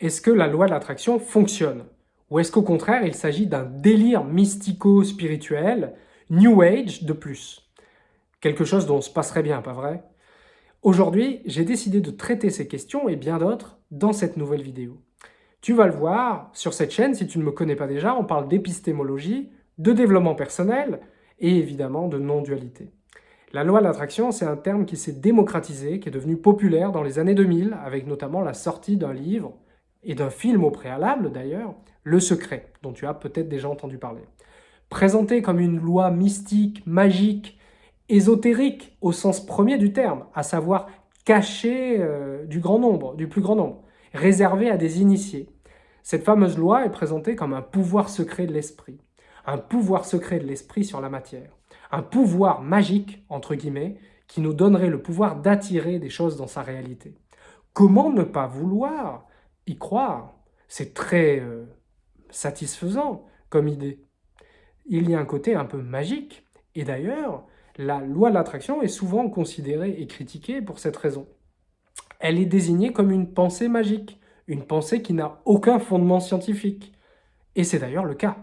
est-ce que la loi de l'attraction fonctionne? Ou est-ce qu'au contraire, il s'agit d'un délire mystico-spirituel, New Age de plus? Quelque chose dont on se passerait bien, pas vrai? Aujourd'hui, j'ai décidé de traiter ces questions et bien d'autres dans cette nouvelle vidéo. Tu vas le voir sur cette chaîne, si tu ne me connais pas déjà, on parle d'épistémologie, de développement personnel et évidemment de non-dualité. La loi de l'attraction, c'est un terme qui s'est démocratisé, qui est devenu populaire dans les années 2000, avec notamment la sortie d'un livre et d'un film au préalable d'ailleurs, Le Secret, dont tu as peut-être déjà entendu parler. Présenté comme une loi mystique, magique, ésotérique au sens premier du terme, à savoir cachée euh, du grand nombre, du plus grand nombre, réservée à des initiés. Cette fameuse loi est présentée comme un pouvoir secret de l'esprit, un pouvoir secret de l'esprit sur la matière, un pouvoir magique, entre guillemets, qui nous donnerait le pouvoir d'attirer des choses dans sa réalité. Comment ne pas vouloir y croire. C'est très euh, satisfaisant comme idée. Il y a un côté un peu magique. Et d'ailleurs, la loi de l'attraction est souvent considérée et critiquée pour cette raison. Elle est désignée comme une pensée magique, une pensée qui n'a aucun fondement scientifique. Et c'est d'ailleurs le cas.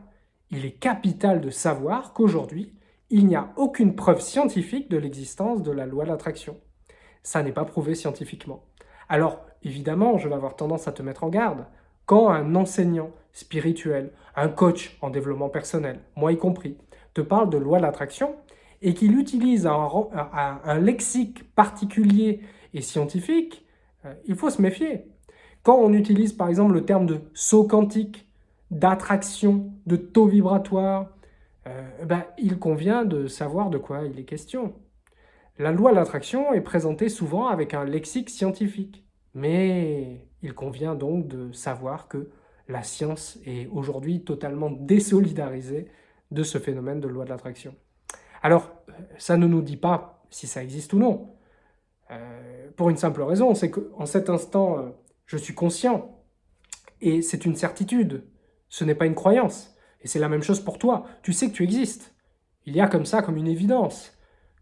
Il est capital de savoir qu'aujourd'hui, il n'y a aucune preuve scientifique de l'existence de la loi de l'attraction. Ça n'est pas prouvé scientifiquement. Alors, évidemment, je vais avoir tendance à te mettre en garde. Quand un enseignant spirituel, un coach en développement personnel, moi y compris, te parle de loi de l'attraction et qu'il utilise un, lexique particulier et scientifique, euh, il faut se méfier. Quand on utilise par exemple le terme de saut quantique, d'attraction, de taux vibratoire, euh, ben, il convient de savoir de quoi il est question. La loi de l'attraction est présentée souvent avec un lexique scientifique, mais il convient donc de savoir que la science est aujourd'hui totalement désolidarisée de ce phénomène de loi de l'attraction. Alors, ça ne nous dit pas si ça existe ou non. Euh, pour une simple raison, c'est qu'en cet instant, euh, je suis conscient, et c'est une certitude, ce n'est pas une croyance. Et c'est la même chose pour toi, tu sais que tu existes. Il y a comme ça, comme une évidence.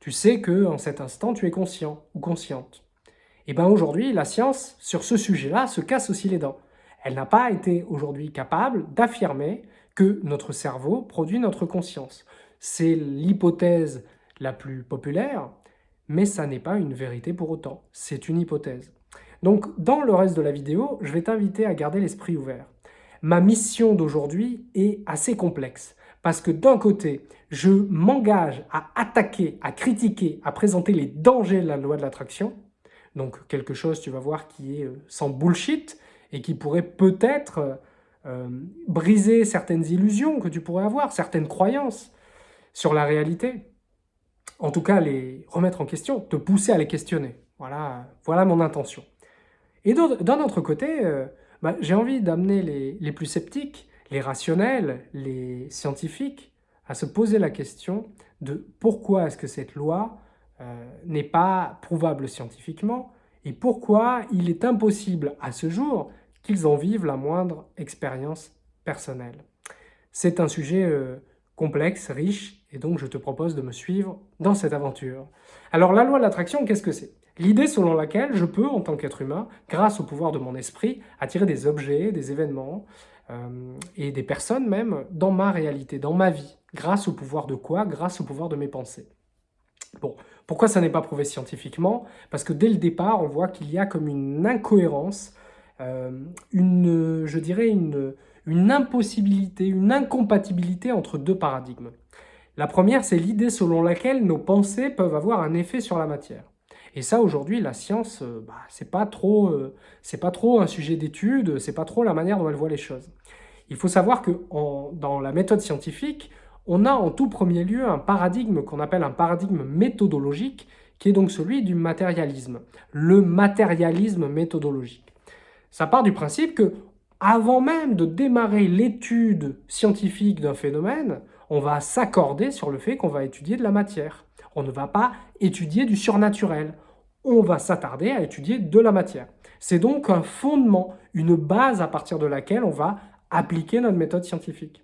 Tu sais que en cet instant, tu es conscient ou consciente. Et bien aujourd'hui, la science, sur ce sujet-là, se casse aussi les dents. Elle n'a pas été aujourd'hui capable d'affirmer que notre cerveau produit notre conscience. C'est l'hypothèse la plus populaire, mais ça n'est pas une vérité pour autant. C'est une hypothèse. Donc, dans le reste de la vidéo, je vais t'inviter à garder l'esprit ouvert. Ma mission d'aujourd'hui est assez complexe. Parce que d'un côté, je m'engage à attaquer, à critiquer, à présenter les dangers de la loi de l'attraction. Donc quelque chose, tu vas voir, qui est euh, sans bullshit et qui pourrait peut-être euh, euh, briser certaines illusions que tu pourrais avoir, certaines croyances sur la réalité. En tout cas, les remettre en question, te pousser à les questionner. Voilà, voilà mon intention. Et d'un autre côté, bah, j'ai envie d'amener les, les plus sceptiques les rationnels, les scientifiques, à se poser la question de pourquoi est-ce que cette loi euh, n'est pas prouvable scientifiquement et pourquoi il est impossible à ce jour qu'ils en vivent la moindre expérience personnelle. C'est un sujet euh, complexe, riche, et donc je te propose de me suivre dans cette aventure. Alors la loi de l'attraction, qu'est-ce que c'est? L'idée selon laquelle je peux, en tant qu'être humain, grâce au pouvoir de mon esprit, attirer des objets, des événements, et des personnes même dans ma réalité, dans ma vie. Grâce au pouvoir de quoi? Grâce au pouvoir de mes pensées. Bon, pourquoi ça n'est pas prouvé scientifiquement? Parce que dès le départ, on voit qu'il y a comme une incohérence, euh, une, je dirais une, une impossibilité, une incompatibilité entre deux paradigmes. La première, c'est l'idée selon laquelle nos pensées peuvent avoir un effet sur la matière. Et ça, aujourd'hui, la science, euh, bah, c'est pas trop, euh, c'est pas trop un sujet d'étude, c'est pas trop la manière dont elle voit les choses. Il faut savoir que dans la méthode scientifique, on a en tout premier lieu un paradigme qu'on appelle un paradigme méthodologique, qui est donc celui du matérialisme, le matérialisme méthodologique. Ça part du principe que, avant même de démarrer l'étude scientifique d'un phénomène, on va s'accorder sur le fait qu'on va étudier de la matière. On ne va pas étudier du surnaturel on va s'attarder à étudier de la matière. C'est donc un fondement, une base à partir de laquelle on va appliquer notre méthode scientifique.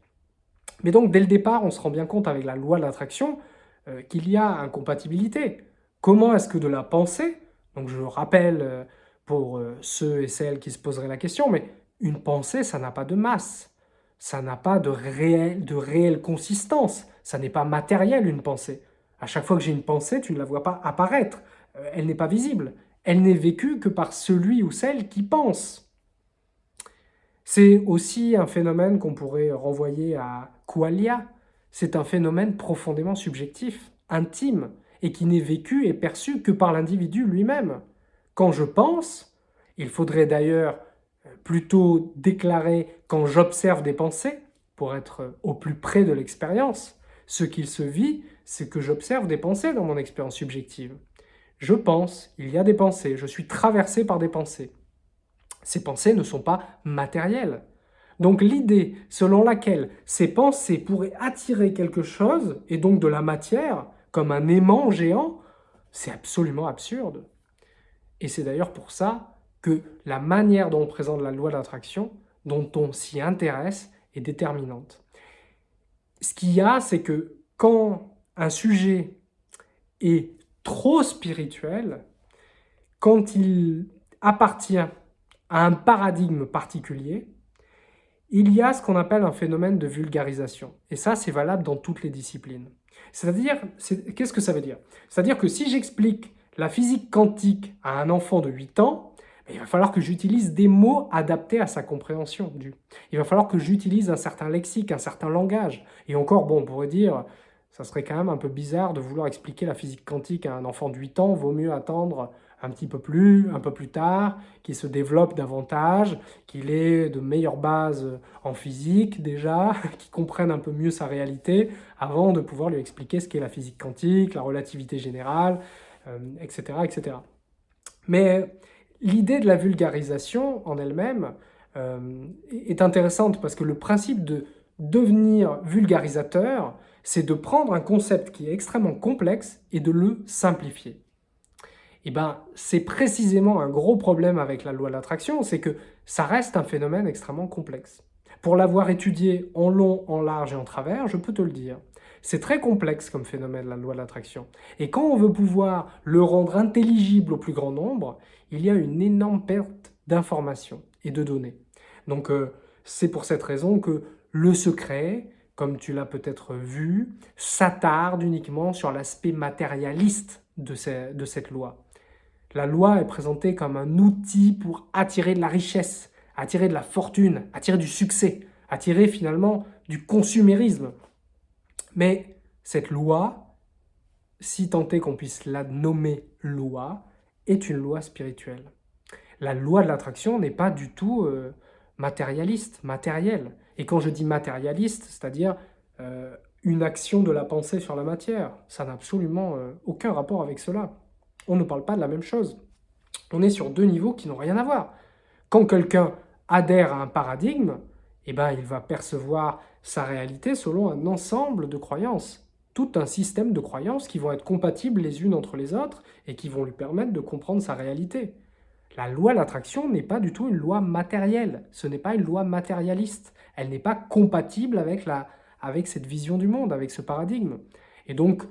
Mais donc, dès le départ, on se rend bien compte avec la loi de l'attraction euh, qu'il y a incompatibilité. Comment est-ce que de la pensée, donc je rappelle euh, pour euh, ceux et celles qui se poseraient la question, mais une pensée, ça n'a pas de masse, ça n'a pas de, réel, de réelle consistance, ça n'est pas matériel une pensée. À chaque fois que j'ai une pensée, tu ne la vois pas apparaître, elle n'est pas visible, elle n'est vécue que par celui ou celle qui pense. C'est aussi un phénomène qu'on pourrait renvoyer à Qualia, c'est un phénomène profondément subjectif, intime, et qui n'est vécu et perçu que par l'individu lui-même. Quand je pense, il faudrait d'ailleurs plutôt déclarer quand j'observe des pensées, pour être au plus près de l'expérience, ce qu'il se vit, c'est que j'observe des pensées dans mon expérience subjective. Je pense, il y a des pensées, je suis traversé par des pensées. Ces pensées ne sont pas matérielles. Donc l'idée selon laquelle ces pensées pourraient attirer quelque chose, et donc de la matière, comme un aimant géant, c'est absolument absurde. Et c'est d'ailleurs pour ça que la manière dont on présente la loi d'attraction, dont on s'y intéresse, est déterminante. Ce qu'il y a, c'est que quand un sujet est trop spirituel, quand il appartient à un paradigme particulier, il y a ce qu'on appelle un phénomène de vulgarisation. Et ça, c'est valable dans toutes les disciplines. C'est-à-dire, qu'est-ce que ça veut dire? C'est-à-dire que si j'explique la physique quantique à un enfant de 8 ans, ben, il va falloir que j'utilise des mots adaptés à sa compréhension. Il va falloir que j'utilise un certain lexique, un certain langage. Et encore, bon, on pourrait dire, ça serait quand même un peu bizarre de vouloir expliquer la physique quantique à un enfant de 8 ans, vaut mieux attendre un petit peu plus, un peu plus tard, qu'il se développe davantage, qu'il ait de meilleures bases en physique déjà, qu'il comprenne un peu mieux sa réalité, avant de pouvoir lui expliquer ce qu'est la physique quantique, la relativité générale, etc., euh, etc. Mais l'idée de la vulgarisation en elle-même euh, est intéressante parce que le principe de devenir vulgarisateur, c'est de prendre un concept qui est extrêmement complexe et de le simplifier. Eh ben, c'est précisément un gros problème avec la loi de l'attraction, c'est que ça reste un phénomène extrêmement complexe. Pour l'avoir étudié en long, en large et en travers, je peux te le dire. C'est très complexe comme phénomène, la loi de l'attraction. Et quand on veut pouvoir le rendre intelligible au plus grand nombre, il y a une énorme perte d'informations et de données. Donc euh, c'est pour cette raison que le secret, comme tu l'as peut-être vu, s'attarde uniquement sur l'aspect matérialiste de cette loi. La loi est présentée comme un outil pour attirer de la richesse, attirer de la fortune, attirer du succès, attirer finalement du consumérisme. Mais cette loi, si tant est qu'on puisse la nommer loi, est une loi spirituelle. La loi de l'attraction n'est pas du tout euh, matérialiste, matérielle. Et quand je dis matérialiste, c'est-à-dire euh, une action de la pensée sur la matière, ça n'a absolument euh, aucun rapport avec cela on ne parle pas de la même chose. On est sur deux niveaux qui n'ont rien à voir. Quand quelqu'un adhère à un paradigme, eh ben, il va percevoir sa réalité selon un ensemble de croyances, tout un système de croyances qui vont être compatibles les unes entre les autres et qui vont lui permettre de comprendre sa réalité. La loi de l'attraction n'est pas du tout une loi matérielle, ce n'est pas une loi matérialiste, elle n'est pas compatible avec, la, avec cette vision du monde, avec ce paradigme. Et donc,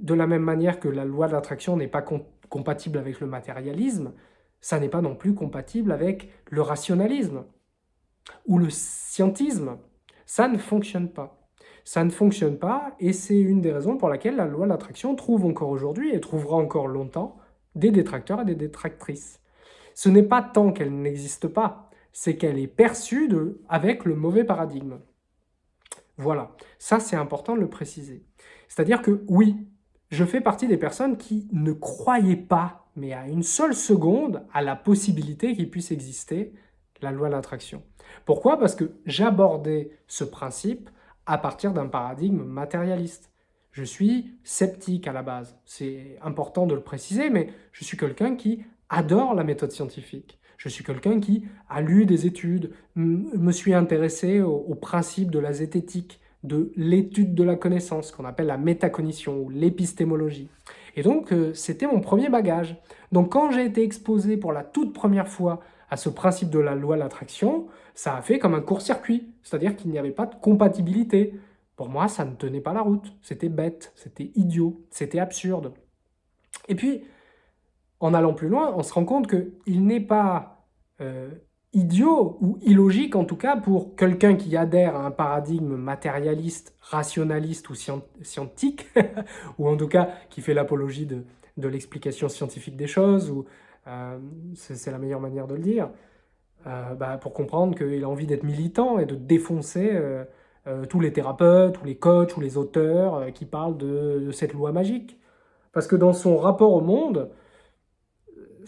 de la même manière que la loi de l'attraction n'est pas compatible avec le matérialisme, ça n'est pas non plus compatible avec le rationalisme ou le scientisme. Ça ne fonctionne pas. Ça ne fonctionne pas et c'est une des raisons pour laquelle la loi de l'attraction trouve encore aujourd'hui et trouvera encore longtemps des détracteurs et des détractrices. Ce n'est pas tant qu'elle n'existe pas, c'est qu'elle est perçue de, avec le mauvais paradigme. Voilà, ça c'est important de le préciser. C'est-à-dire que oui, je fais partie des personnes qui ne croyaient pas, mais à une seule seconde, à la possibilité qu'il puisse exister la loi de l'attraction. Pourquoi? Parce que j'abordais ce principe à partir d'un paradigme matérialiste. Je suis sceptique à la base. C'est important de le préciser, mais je suis quelqu'un qui adore la méthode scientifique. Je suis quelqu'un qui a lu des études, me suis intéressé au, au principe de la zététique, de l'étude de la connaissance, qu'on appelle la métacognition ou l'épistémologie. Et donc, euh, c'était mon premier bagage. Donc, quand j'ai été exposé pour la toute première fois à ce principe de la loi de l'attraction, ça a fait comme un court-circuit, c'est-à-dire qu'il n'y avait pas de compatibilité. Pour moi, ça ne tenait pas la route, c'était bête, c'était idiot, c'était absurde. Et puis, en allant plus loin, on se rend compte qu'il n'est pas euh, idiot ou illogique en tout cas pour quelqu'un qui adhère à un paradigme matérialiste, rationaliste ou scientifique, ou en tout cas qui fait l'apologie de, l'explication scientifique des choses, ou euh, c'est la meilleure manière de le dire, euh, bah, pour comprendre qu'il a envie d'être militant et de défoncer euh, tous les thérapeutes, tous les coachs, ou les auteurs qui parlent de, cette loi magique. Parce que dans son rapport au monde,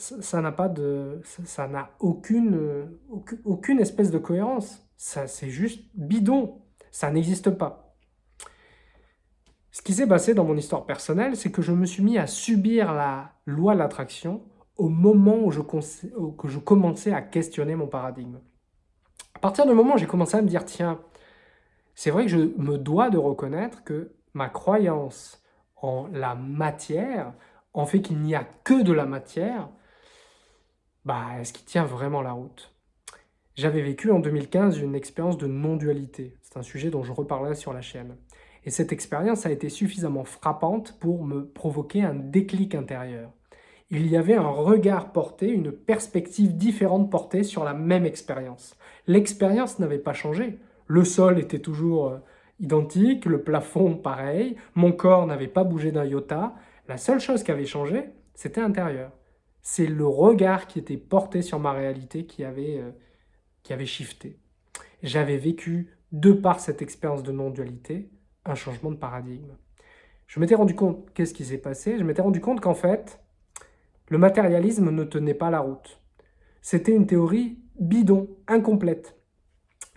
ça n'a pas de, ça n'a aucune, aucune espèce de cohérence. Ça, c'est juste bidon. Ça n'existe pas. Ce qui s'est passé dans mon histoire personnelle, c'est que je me suis mis à subir la loi de l'attraction au moment où je, que je commençais à questionner mon paradigme. À partir du moment où j'ai commencé à me dire, tiens, c'est vrai que je me dois de reconnaître que ma croyance en la matière, en fait qu'il n'y a que de la matière, bah, est-ce qu'il tient vraiment la route? J'avais vécu en 2015 une expérience de non-dualité. C'est un sujet dont je reparlerai sur la chaîne. Et cette expérience a été suffisamment frappante pour me provoquer un déclic intérieur. Il y avait un regard porté, une perspective différente portée sur la même expérience. L'expérience n'avait pas changé. Le sol était toujours euh, identique, le plafond pareil, mon corps n'avait pas bougé d'un iota. La seule chose qui avait changé, c'était intérieur. C'est le regard qui était porté sur ma réalité qui avait, euh, qui avait shifté. J'avais vécu, de par cette expérience de non-dualité, un changement de paradigme. Je m'étais rendu compte, qu'est-ce qui s'est passé Je m'étais rendu compte qu'en fait, le matérialisme ne tenait pas la route. C'était une théorie bidon, incomplète.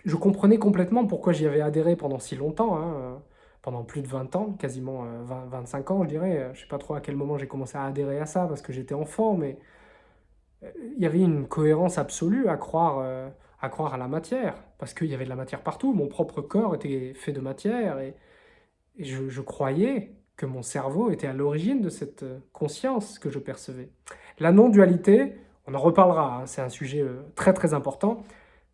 Je comprenais complètement pourquoi j'y avais adhéré pendant si longtemps, hein, euh, pendant plus de 20 ans, quasiment 20, euh, 25 ans je dirais. Je ne sais pas trop à quel moment j'ai commencé à adhérer à ça parce que j'étais enfant, mais euh, il y avait une cohérence absolue à croire, à croire à la matière, parce qu'il y avait de la matière partout. Mon propre corps était fait de matière et, je, croyais que mon cerveau était à l'origine de cette conscience que je percevais. La non-dualité, on en reparlera, hein, c'est un sujet très très important,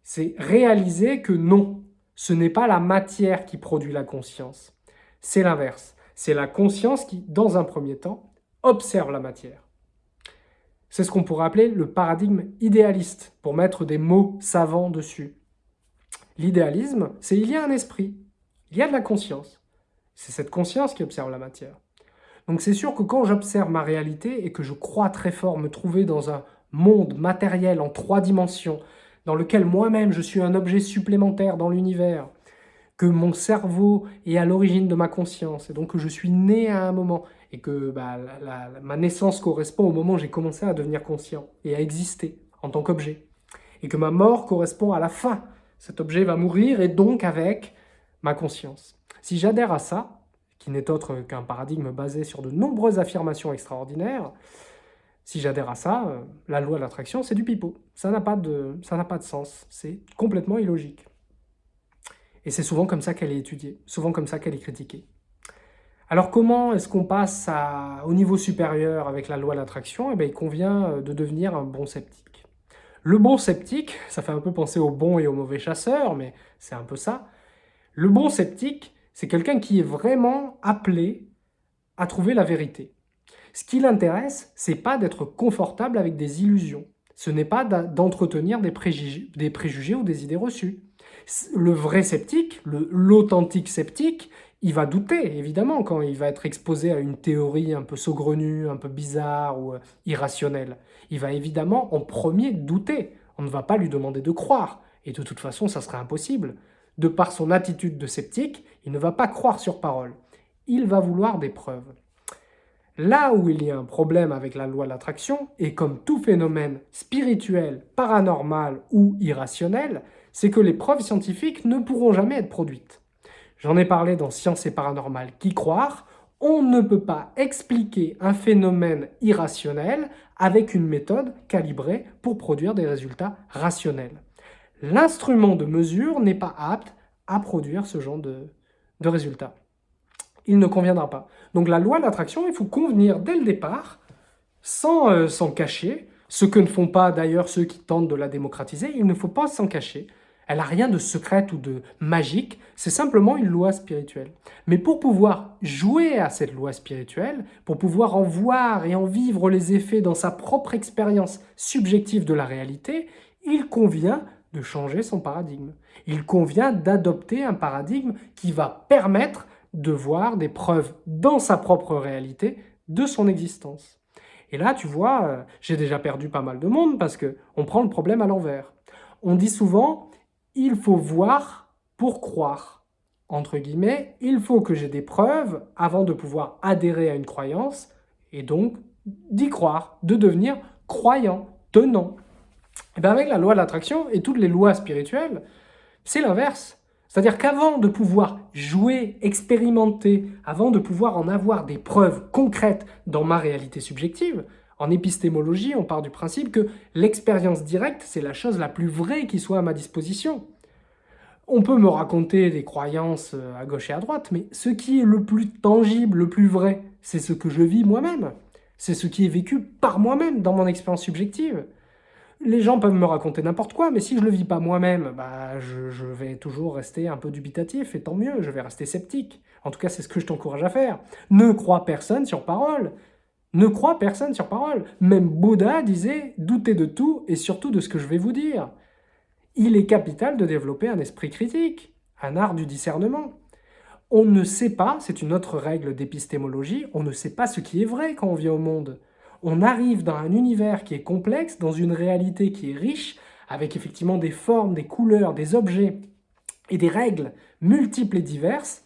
c'est réaliser que non, ce n'est pas la matière qui produit la conscience, c'est l'inverse. C'est la conscience qui, dans un premier temps, observe la matière. C'est ce qu'on pourrait appeler le paradigme idéaliste, pour mettre des mots savants dessus. L'idéalisme, c'est il y a un esprit, il y a de la conscience. C'est cette conscience qui observe la matière. Donc c'est sûr que quand j'observe ma réalité et que je crois très fort me trouver dans un monde matériel en trois dimensions, dans lequel moi-même je suis un objet supplémentaire dans l'univers, que mon cerveau est à l'origine de ma conscience, et donc que je suis né à un moment, et que bah, ma naissance correspond au moment où j'ai commencé à devenir conscient et à exister en tant qu'objet, et que ma mort correspond à la fin. Cet objet va mourir, et donc avec ma conscience. Si j'adhère à ça, qui n'est autre qu'un paradigme basé sur de nombreuses affirmations extraordinaires, si j'adhère à ça, euh, la loi de l'attraction, c'est du pipeau. Ça n'a pas, pas de sens. C'est complètement illogique. Et c'est souvent comme ça qu'elle est étudiée, souvent comme ça qu'elle est critiquée. Alors comment est-ce qu'on passe au niveau supérieur avec la loi de l'attraction eh Il convient euh, de devenir un bon sceptique. Le bon sceptique, ça fait un peu penser au bon et au mauvais chasseur, mais c'est un peu ça. Le bon sceptique, c'est quelqu'un qui est vraiment appelé à trouver la vérité. Ce qui l'intéresse, c'est pas d'être confortable avec des illusions. Ce n'est pas d'entretenir des, préjugés ou des idées reçues. Le vrai sceptique, l'authentique sceptique, il va douter, évidemment, quand il va être exposé à une théorie un peu saugrenue, un peu bizarre ou euh, irrationnelle. Il va évidemment en premier douter. On ne va pas lui demander de croire. Et de toute façon, ça serait impossible. De par son attitude de sceptique, il ne va pas croire sur parole. Il va vouloir des preuves. Là où il y a un problème avec la loi de l'attraction, et comme tout phénomène spirituel, paranormal ou irrationnel, c'est que les preuves scientifiques ne pourront jamais être produites. J'en ai parlé dans Science et Paranormal qui croire, on ne peut pas expliquer un phénomène irrationnel avec une méthode calibrée pour produire des résultats rationnels. L'instrument de mesure n'est pas apte à produire ce genre de, résultats il ne conviendra pas. Donc la loi de l'attraction, il faut convenir dès le départ, sans euh, s'en cacher, ce que ne font pas d'ailleurs ceux qui tentent de la démocratiser, il ne faut pas s'en cacher. Elle n'a rien de secret ou de magique, c'est simplement une loi spirituelle. Mais pour pouvoir jouer à cette loi spirituelle, pour pouvoir en voir et en vivre les effets dans sa propre expérience subjective de la réalité, il convient de changer son paradigme. Il convient d'adopter un paradigme qui va permettre de voir des preuves dans sa propre réalité de son existence. Et là, tu vois, euh, j'ai déjà perdu pas mal de monde parce qu'on prend le problème à l'envers. On dit souvent, il faut voir pour croire. Entre guillemets, il faut que j'ai des preuves avant de pouvoir adhérer à une croyance et donc d'y croire, de devenir croyant, tenant. Et eh bien avec la loi de l'attraction et toutes les lois spirituelles, c'est l'inverse. C'est-à-dire qu'avant de pouvoir jouer, expérimenter, avant de pouvoir en avoir des preuves concrètes dans ma réalité subjective, en épistémologie, on part du principe que l'expérience directe, c'est la chose la plus vraie qui soit à ma disposition. On peut me raconter des croyances euh, à gauche et à droite, mais ce qui est le plus tangible, le plus vrai, c'est ce que je vis moi-même. C'est ce qui est vécu par moi-même dans mon expérience subjective les gens peuvent me raconter n'importe quoi, mais si je le vis pas moi-même, bah, je, vais toujours rester un peu dubitatif, et tant mieux, je vais rester sceptique. En tout cas, c'est ce que je t'encourage à faire. Ne crois personne sur parole. Ne crois personne sur parole. Même Bouddha disait « doutez de tout, et surtout de ce que je vais vous dire ». Il est capital de développer un esprit critique, un art du discernement. On ne sait pas, c'est une autre règle d'épistémologie, on ne sait pas ce qui est vrai quand on vient au monde on arrive dans un univers qui est complexe, dans une réalité qui est riche, avec effectivement des formes, des couleurs, des objets et des règles multiples et diverses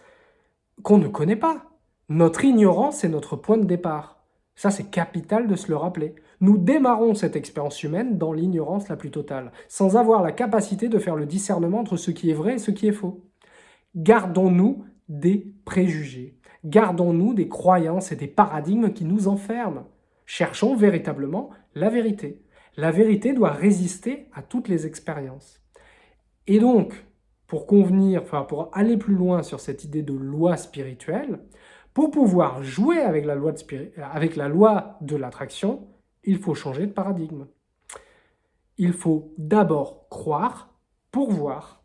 qu'on ne connaît pas. Notre ignorance est notre point de départ. Ça, c'est capital de se le rappeler. Nous démarrons cette expérience humaine dans l'ignorance la plus totale, sans avoir la capacité de faire le discernement entre ce qui est vrai et ce qui est faux. Gardons-nous des préjugés. Gardons-nous des croyances et des paradigmes qui nous enferment. Cherchons véritablement la vérité. La vérité doit résister à toutes les expériences. Et donc, pour convenir, pour aller plus loin sur cette idée de loi spirituelle, pour pouvoir jouer avec la loi de, avec la loi de l'attraction, il faut changer de paradigme. Il faut d'abord croire pour voir.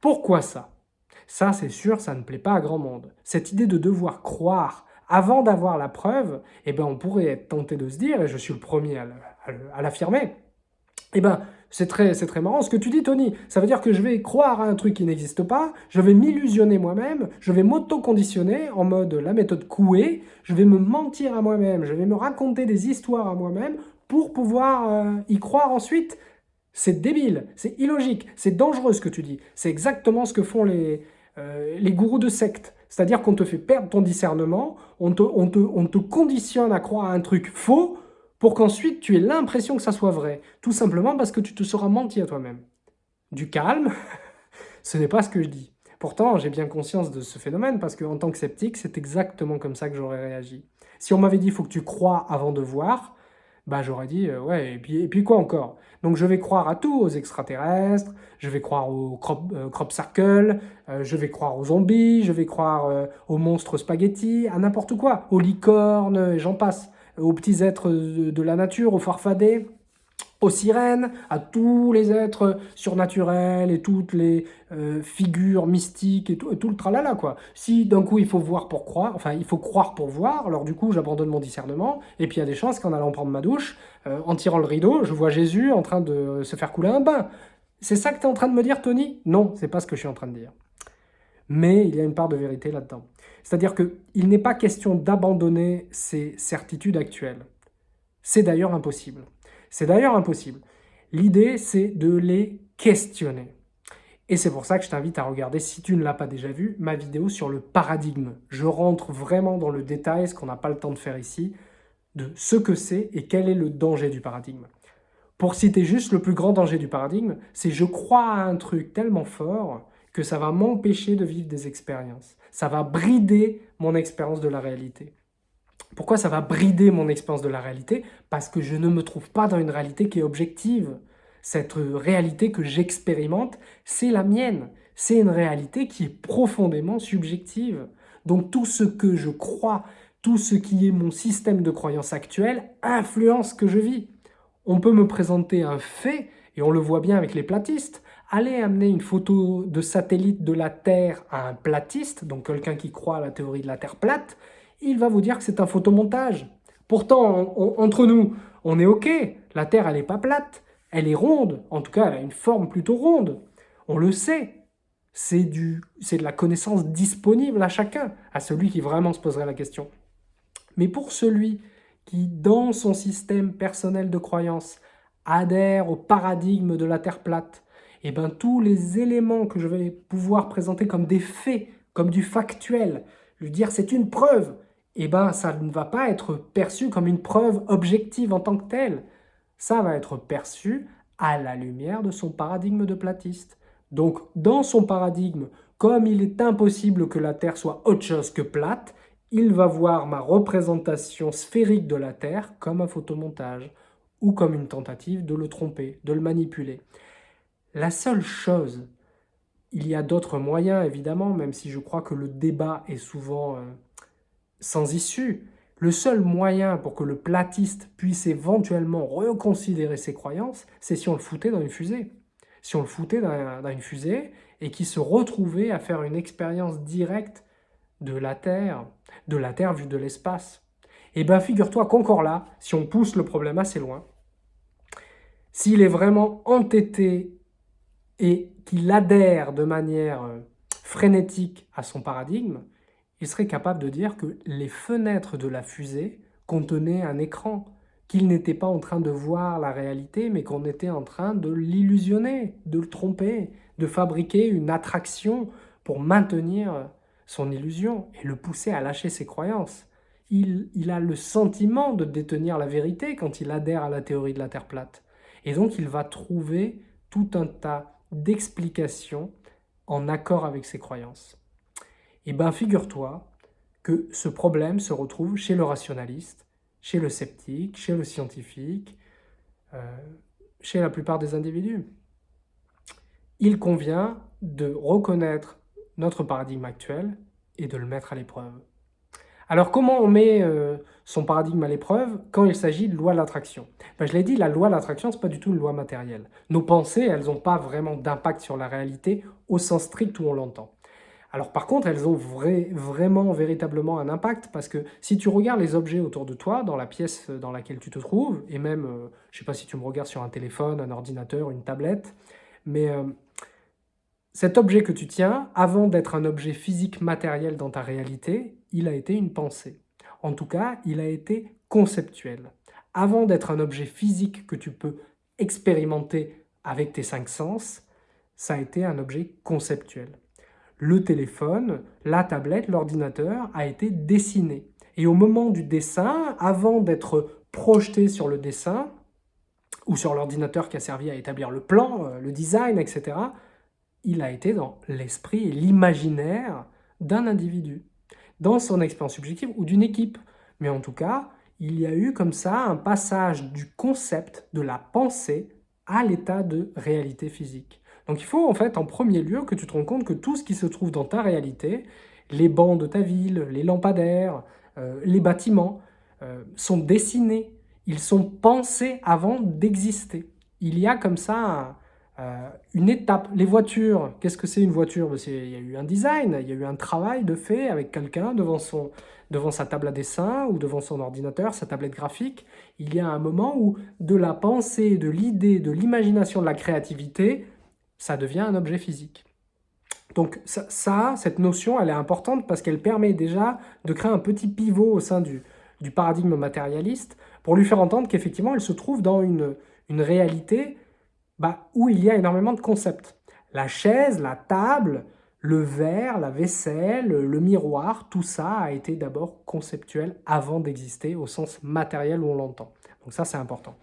Pourquoi ça? Ça, c'est sûr, ça ne plaît pas à grand monde. Cette idée de devoir croire avant d'avoir la preuve, eh ben, on pourrait être tenté de se dire, et je suis le premier à l'affirmer, eh ben, c'est très, très marrant ce que tu dis, Tony. Ça veut dire que je vais croire à un truc qui n'existe pas, je vais m'illusionner moi-même, je vais m'auto-conditionner en mode la méthode Coué, je vais me mentir à moi-même, je vais me raconter des histoires à moi-même pour pouvoir euh, y croire ensuite. C'est débile, c'est illogique, c'est dangereux ce que tu dis. C'est exactement ce que font les, euh, les gourous de secte. C'est-à-dire qu'on te fait perdre ton discernement, on te, on, te, conditionne à croire à un truc faux pour qu'ensuite tu aies l'impression que ça soit vrai. Tout simplement parce que tu te seras menti à toi-même. Du calme, ce n'est pas ce que je dis. Pourtant, j'ai bien conscience de ce phénomène parce qu'en tant que sceptique, c'est exactement comme ça que j'aurais réagi. Si on m'avait dit « il faut que tu crois avant de voir », bah j'aurais dit euh, ouais, et puis, et puis quoi encore? Donc je vais croire à tout, aux extraterrestres, je vais croire aux crop, euh, circle, euh, je vais croire aux zombies, je vais croire aux monstres spaghettis, à n'importe quoi, aux licornes, et j'en passe, aux petits êtres de, la nature, aux farfadets aux sirènes, à tous les êtres surnaturels et toutes les euh, figures mystiques et tout, tout, le tralala, quoi. Si d'un coup il faut voir pour croire, enfin il faut croire pour voir, alors du coup j'abandonne mon discernement, et puis il y a des chances qu'en allant prendre ma douche, euh, en tirant le rideau, je vois Jésus en train de se faire couler un bain. C'est ça que tu es en train de me dire, Tony? Non, c'est pas ce que je suis en train de dire. Mais il y a une part de vérité là-dedans. C'est-à-dire qu'il n'est pas question d'abandonner ces certitudes actuelles. C'est d'ailleurs impossible. C'est d'ailleurs impossible. L'idée, c'est de les questionner. Et c'est pour ça que je t'invite à regarder, si tu ne l'as pas déjà vu, ma vidéo sur le paradigme. Je rentre vraiment dans le détail, ce qu'on n'a pas le temps de faire ici, de ce que c'est et quel est le danger du paradigme. Pour citer juste le plus grand danger du paradigme, c'est je crois à un truc tellement fort que ça va m'empêcher de vivre des expériences. Ça va brider mon expérience de la réalité. Pourquoi ça va brider mon expérience de la réalité? Parce que je ne me trouve pas dans une réalité qui est objective. Cette réalité que j'expérimente, c'est la mienne. C'est une réalité qui est profondément subjective. Donc tout ce que je crois, tout ce qui est mon système de croyance actuel, influence ce que je vis. On peut me présenter un fait, et on le voit bien avec les platistes, aller amener une photo de satellite de la Terre à un platiste, donc quelqu'un qui croit à la théorie de la Terre plate, il va vous dire que c'est un photomontage. Pourtant, entre nous, on est OK, la Terre, elle n'est pas plate. Elle est ronde, en tout cas elle a une forme plutôt ronde. On le sait. C'est de la connaissance disponible à chacun, à celui qui vraiment se poserait la question. Mais pour celui qui, dans son système personnel de croyance, adhère au paradigme de la Terre plate, et eh ben, tous les éléments que je vais pouvoir présenter comme des faits, comme du factuel, lui dire c'est une preuve, et eh ben, ça ne va pas être perçu comme une preuve objective en tant que telle. Ça va être perçu à la lumière de son paradigme de platiste. Donc, dans son paradigme, comme il est impossible que la Terre soit autre chose que plate, il va voir ma représentation sphérique de la Terre comme un photomontage ou comme une tentative de le tromper, de le manipuler. La seule chose, il y a d'autres moyens évidemment, même si je crois que le débat est souvent euh, sans issue, le seul moyen pour que le platiste puisse éventuellement reconsidérer ses croyances, c'est si on le foutait dans une fusée. Si on le foutait dans, une fusée et qu'il se retrouvait à faire une expérience directe de la Terre, de la Terre vue de l'espace. Eh bien, figure-toi qu'encore là, si on pousse le problème assez loin, s'il est vraiment entêté et qu'il adhère de manière euh, frénétique à son paradigme, il serait capable de dire que les fenêtres de la fusée contenaient un écran, qu'il n'était pas en train de voir la réalité, mais qu'on était en train de l'illusionner, de le tromper, de fabriquer une attraction pour maintenir son illusion et le pousser à lâcher ses croyances. Il, il, a le sentiment de détenir la vérité quand il adhère à la théorie de la Terre plate. Et donc il va trouver tout un tas d'explications en accord avec ses croyances. Eh bien figure-toi que ce problème se retrouve chez le rationaliste, chez le sceptique, chez le scientifique, euh, chez la plupart des individus. Il convient de reconnaître notre paradigme actuel et de le mettre à l'épreuve. Alors comment on met euh, son paradigme à l'épreuve quand il s'agit de loi de l'attraction ben, Je l'ai dit, la loi de l'attraction, ce n'est pas du tout une loi matérielle. Nos pensées, elles n'ont pas vraiment d'impact sur la réalité au sens strict où on l'entend. Alors par contre, elles ont vraiment, véritablement un impact, parce que si tu regardes les objets autour de toi, dans la pièce dans laquelle tu te trouves, et même, euh, je ne sais pas si tu me regardes sur un téléphone, un ordinateur, une tablette, mais euh, cet objet que tu tiens, avant d'être un objet physique matériel dans ta réalité, il a été une pensée. En tout cas, il a été conceptuel. Avant d'être un objet physique que tu peux expérimenter avec tes cinq sens, ça a été un objet conceptuel le téléphone, la tablette, l'ordinateur a été dessiné. Et au moment du dessin, avant d'être projeté sur le dessin, ou sur l'ordinateur qui a servi à établir le plan, euh, le design, etc., il a été dans l'esprit et l'imaginaire d'un individu, dans son expérience subjective ou d'une équipe. Mais en tout cas, il y a eu comme ça un passage du concept, de la pensée, à l'état de réalité physique. Donc il faut en fait en premier lieu que tu te rends compte que tout ce qui se trouve dans ta réalité, les bancs de ta ville, les lampadaires, euh, les bâtiments, euh, sont dessinés, ils sont pensés avant d'exister. Il y a comme ça euh, une étape. Les voitures, qu'est-ce que c'est une voiture? Ben, Il y a eu un design, il y a eu un travail de fait avec quelqu'un devant, devant sa table à dessin ou devant son ordinateur, sa tablette graphique. Il y a un moment où de la pensée, de l'idée, de l'imagination, de la créativité, ça devient un objet physique. Donc ça, cette notion, elle est importante parce qu'elle permet déjà de créer un petit pivot au sein du, du paradigme matérialiste pour lui faire entendre qu'effectivement, elle se trouve dans une, une réalité bah, où il y a énormément de concepts. La chaise, la table, le verre, la vaisselle, le miroir, tout ça a été d'abord conceptuel avant d'exister au sens matériel où on l'entend. Donc ça, c'est important.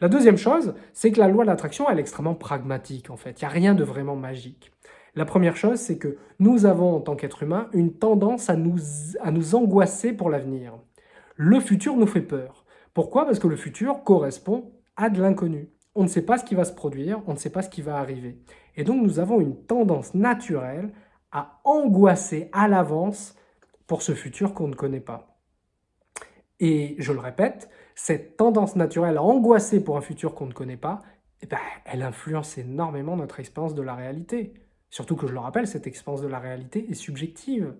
La deuxième chose, c'est que la loi de l'attraction, elle est extrêmement pragmatique en fait. Il n'y a rien de vraiment magique. La première chose, c'est que nous avons en tant qu'être humain une tendance à nous, à nous angoisser pour l'avenir. Le futur nous fait peur. Pourquoi? Parce que le futur correspond à de l'inconnu. On ne sait pas ce qui va se produire, on ne sait pas ce qui va arriver. Et donc nous avons une tendance naturelle à angoisser à l'avance pour ce futur qu'on ne connaît pas. Et je le répète, cette tendance naturelle à angoisser pour un futur qu'on ne connaît pas, eh ben, elle influence énormément notre expérience de la réalité. Surtout que je le rappelle, cette expérience de la réalité est subjective.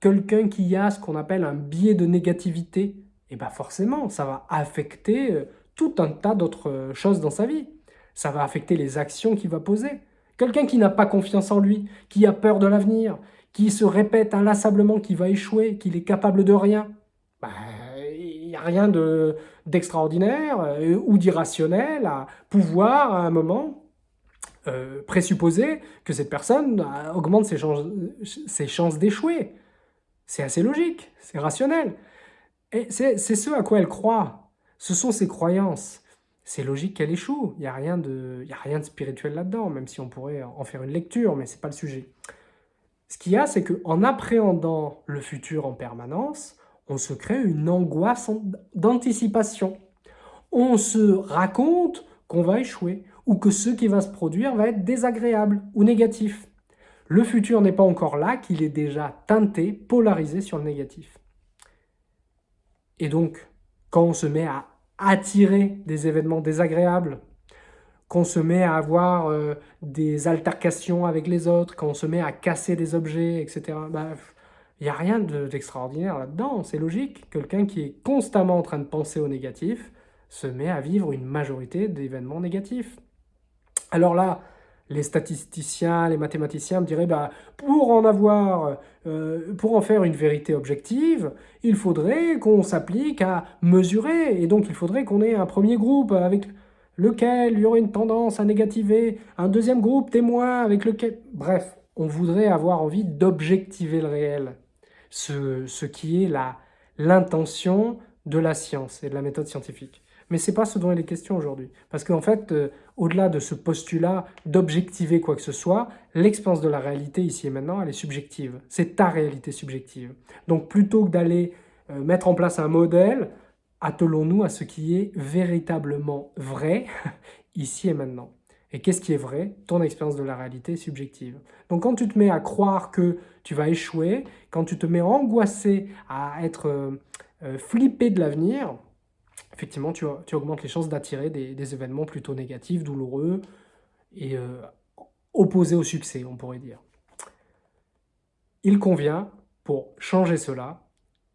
Quelqu'un qui a ce qu'on appelle un biais de négativité, eh ben forcément, ça va affecter euh, tout un tas d'autres choses dans sa vie. Ça va affecter les actions qu'il va poser. Quelqu'un qui n'a pas confiance en lui, qui a peur de l'avenir, qui se répète inlassablement qu'il va échouer, qu'il est capable de rien, bah, il n'y a rien d'extraordinaire euh, ou d'irrationnel à pouvoir, à un moment, euh, présupposer que cette personne euh, augmente ses chances, ses chances d'échouer. C'est assez logique, c'est rationnel. Et c'est ce à quoi elle croit. Ce sont ses croyances. C'est logique qu'elle échoue. Il n'y a, rien de, a rien de spirituel là-dedans, même si on pourrait en faire une lecture, mais ce n'est pas le sujet. Ce qu'il y a, c'est qu'en appréhendant le futur en permanence, on se crée une angoisse d'anticipation. On se raconte qu'on va échouer ou que ce qui va se produire va être désagréable ou négatif. Le futur n'est pas encore là, qu'il est déjà teinté, polarisé sur le négatif. Et donc, quand on se met à attirer des événements désagréables, qu'on se met à avoir euh, des altercations avec les autres, quand on se met à casser des objets, etc., il n'y a rien d'extraordinaire là-dedans, c'est logique. Quelqu'un qui est constamment en train de penser au négatif se met à vivre une majorité d'événements négatifs. Alors là, les statisticiens, les mathématiciens me diraient, bah, pour en avoir, euh, pour en faire une vérité objective, il faudrait qu'on s'applique à mesurer, et donc il faudrait qu'on ait un premier groupe avec lequel il y aurait une tendance à négativer, un deuxième groupe témoin avec lequel... Bref, on voudrait avoir envie d'objectiver le réel, ce, ce qui est l'intention de la science et de la méthode scientifique. Mais ce n'est pas ce dont il est question aujourd'hui. Parce qu'en fait, euh, au-delà de ce postulat d'objectiver quoi que ce soit, l'expérience de la réalité ici et maintenant, elle est subjective. C'est ta réalité subjective. Donc plutôt que d'aller euh, mettre en place un modèle, attelons-nous à ce qui est véritablement vrai ici et maintenant. Et qu'est-ce qui est vrai? Ton expérience de la réalité subjective. Donc quand tu te mets à croire que tu vas échouer, quand tu te mets angoissé à être euh, flippé de l'avenir, effectivement, tu, augmentes les chances d'attirer des, événements plutôt négatifs, douloureux et euh, opposés au succès, on pourrait dire. Il convient, pour changer cela,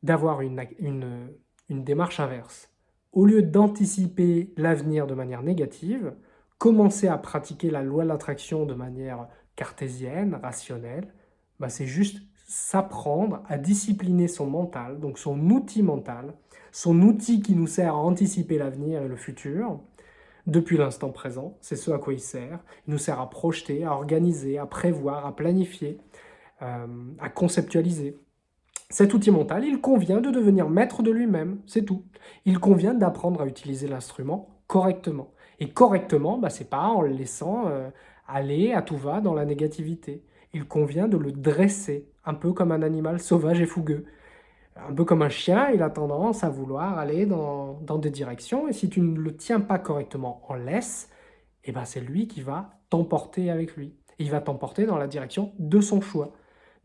d'avoir une, une démarche inverse. Au lieu d'anticiper l'avenir de manière négative, commencer à pratiquer la loi de l'attraction de manière cartésienne, rationnelle, bah c'est juste s'apprendre à discipliner son mental, donc son outil mental, son outil qui nous sert à anticiper l'avenir et le futur, depuis l'instant présent, c'est ce à quoi il sert. Il nous sert à projeter, à organiser, à prévoir, à planifier, euh, à conceptualiser. Cet outil mental, il convient de devenir maître de lui-même, c'est tout. Il convient d'apprendre à utiliser l'instrument correctement. Et correctement, bah, c'est pas en le laissant euh, aller à tout va dans la négativité. Il convient de le dresser, un peu comme un animal sauvage et fougueux. Un peu comme un chien, il a tendance à vouloir aller dans, des directions, et si tu ne le tiens pas correctement en laisse, eh ben c'est lui qui va t'emporter avec lui. il va t'emporter dans la direction de son choix.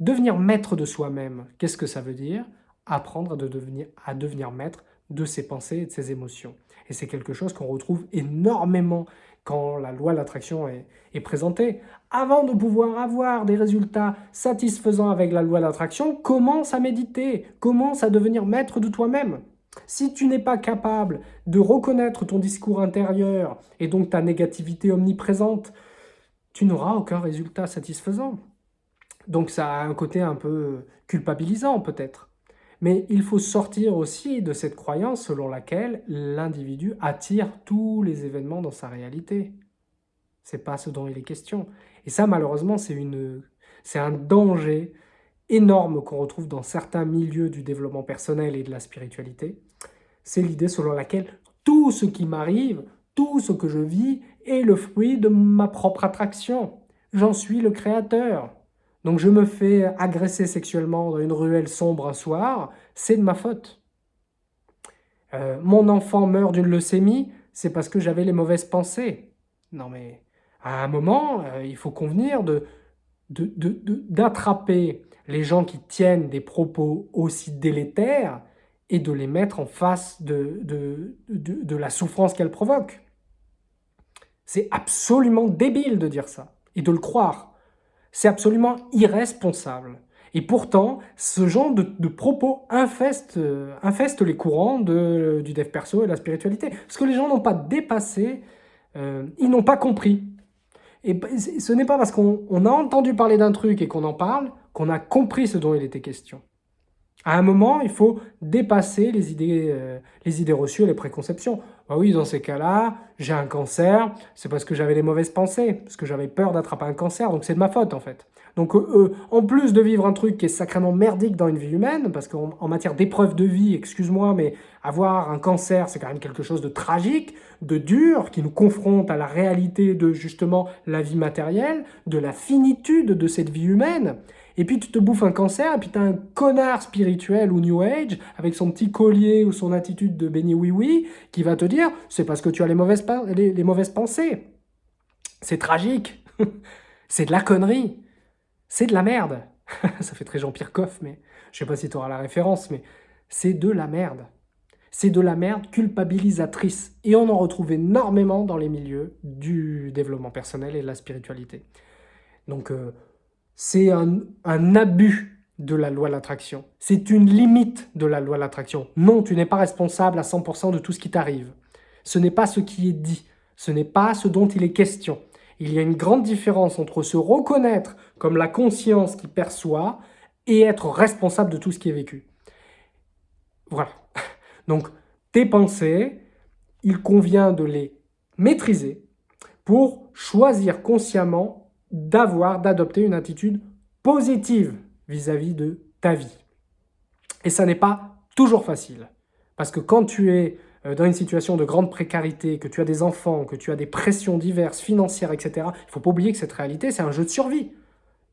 Devenir maître de soi-même, qu'est-ce que ça veut dire? Apprendre devenir, à devenir maître de ses pensées et de ses émotions. Et c'est quelque chose qu'on retrouve énormément quand la loi de l'attraction est, présentée. Avant de pouvoir avoir des résultats satisfaisants avec la loi de l'attraction, commence à méditer, commence à devenir maître de toi-même. Si tu n'es pas capable de reconnaître ton discours intérieur et donc ta négativité omniprésente, tu n'auras aucun résultat satisfaisant. Donc ça a un côté un peu culpabilisant peut-être. Mais il faut sortir aussi de cette croyance selon laquelle l'individu attire tous les événements dans sa réalité. C'est pas ce dont il est question. Et ça, malheureusement, c'est un danger énorme qu'on retrouve dans certains milieux du développement personnel et de la spiritualité. C'est l'idée selon laquelle tout ce qui m'arrive, tout ce que je vis est le fruit de ma propre attraction. J'en suis le créateur. Donc je me fais agresser sexuellement dans une ruelle sombre un soir, c'est de ma faute. Euh, mon enfant meurt d'une leucémie, c'est parce que j'avais les mauvaises pensées. Non mais, à un moment, euh, il faut convenir de d'attraper les gens qui tiennent des propos aussi délétères et de les mettre en face de, la souffrance qu'elles provoquent. C'est absolument débile de dire ça et de le croire. C'est absolument irresponsable. Et pourtant, ce genre de, propos infeste, les courants du dev perso et de la spiritualité. Parce que les gens n'ont pas dépassé euh, ils n'ont pas compris. Et ce n'est pas parce qu'on a entendu parler d'un truc et qu'on en parle qu'on a compris ce dont il était question. À un moment, il faut dépasser les idées, euh, les idées reçues et les préconceptions. Bah oui, dans ces cas-là, j'ai un cancer, c'est parce que j'avais des mauvaises pensées, parce que j'avais peur d'attraper un cancer, donc c'est de ma faute en fait. Donc euh, euh, en plus de vivre un truc qui est sacrément merdique dans une vie humaine, parce qu'en matière d'épreuve de vie, excuse-moi, mais avoir un cancer, c'est quand même quelque chose de tragique, de dur, qui nous confronte à la réalité de justement la vie matérielle, de la finitude de cette vie humaine, et puis tu te bouffes un cancer, et puis tu as un connard spirituel ou New Age, avec son petit collier ou son attitude de béni oui-oui, qui va te dire « c'est parce que tu as les mauvaises, les, mauvaises pensées ». C'est tragique, c'est de la connerie, c'est de la merde. Ça fait très Jean-Pierre Coff, mais je sais pas si tu auras la référence, mais c'est de la merde. C'est de la merde culpabilisatrice. Et on en retrouve énormément dans les milieux du développement personnel et de la spiritualité. Donc, euh, c'est un, abus de la loi de l'attraction. C'est une limite de la loi de l'attraction. Non, tu n'es pas responsable à 100% de tout ce qui t'arrive. Ce n'est pas ce qui est dit. Ce n'est pas ce dont il est question. Il y a une grande différence entre se reconnaître comme la conscience qui perçoit et être responsable de tout ce qui est vécu. Voilà. Donc, tes pensées, il convient de les maîtriser pour choisir consciemment d'avoir, d'adopter une attitude positive vis-à-vis de ta vie. Et ça n'est pas toujours facile. Parce que quand tu es euh, dans une situation de grande précarité, que tu as des enfants, que tu as des pressions diverses, financières, etc., il ne faut pas oublier que cette réalité, c'est un jeu de survie.